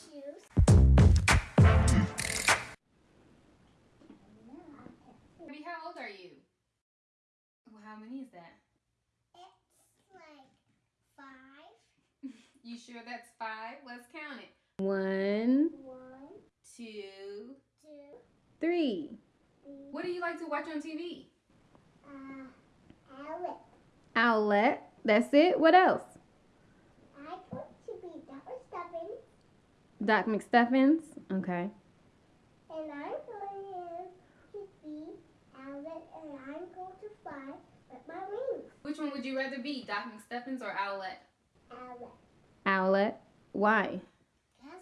shoes. Baby, how old are you? Well, how many is that? It's like five. You sure that's five? Let's count it. One, One, Two. two, three. three. What do you like to watch on TV? Uh, Alex. Owlette. That's it. What else? I want to be Dr. Stubbins, Doc McStuffins. Okay. and I'm going to be Alex, and I'm going to fly with my wings. Which one would you rather be, Doc McStuffins or Owlette? Alex. Owlette. Why? Yes,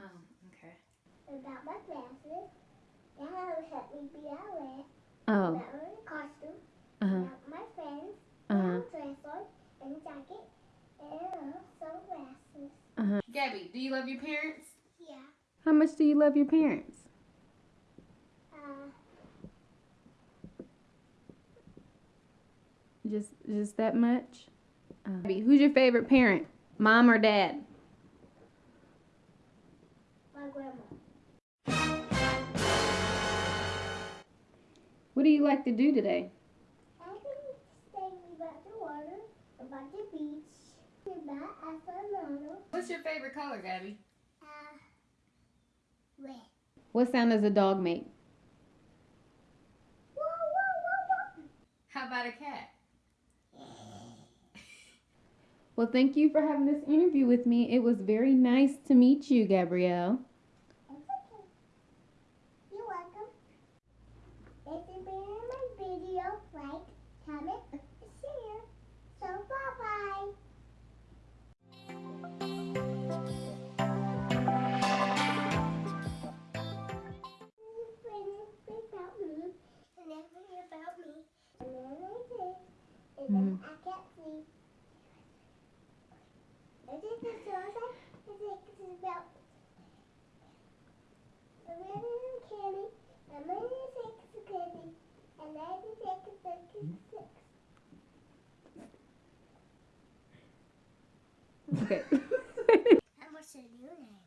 Oh, okay. About my glasses. That will help me be Alex. Oh. About my costume. Uh huh. About my friends. Uh huh. Brown dress on, and jacket, and sunglasses. Huh. Gabby, do you love your parents? Yeah. How much do you love your parents? Uh, Just, just that much. Uh, who's your favorite parent? Mom or dad? my grandma. What do you like to do today? I can tell you about the water, about the beach, about Afanano. What's your favorite color, Gabby? Uh, red. What sound does a dog make? Whoa, whoa, whoa, How about a cat? Well, thank you for having this interview with me. It was very nice to meet you, Gabrielle. Okay. And what's your new name?